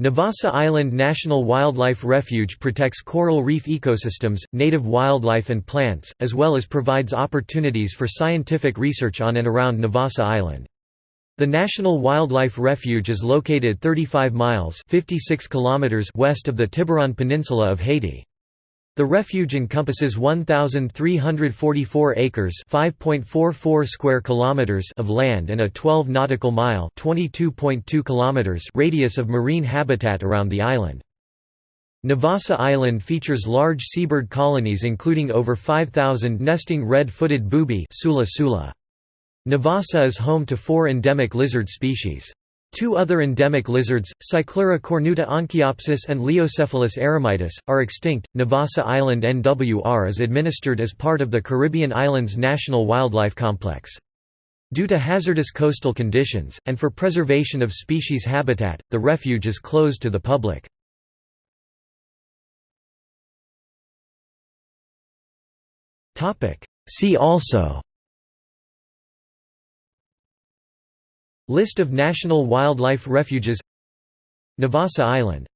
Navassa Island National Wildlife Refuge protects coral reef ecosystems, native wildlife and plants, as well as provides opportunities for scientific research on and around Navassa Island. The National Wildlife Refuge is located 35 miles 56 kilometers west of the Tiburon Peninsula of Haiti. The refuge encompasses 1344 acres, 5.44 square kilometers of land and a 12 nautical mile, 22.2 kilometers radius of marine habitat around the island. Navassa Island features large seabird colonies including over 5,000 nesting red-footed booby. Navassa is home to four endemic lizard species. Two other endemic lizards, Cyclura cornuta onchiopsis and Leiocephalus eremitus, are extinct. Navassa Island NWR is administered as part of the Caribbean Islands National Wildlife Complex. Due to hazardous coastal conditions, and for preservation of species habitat, the refuge is closed to the public. See also List of national wildlife refuges. Navassa Island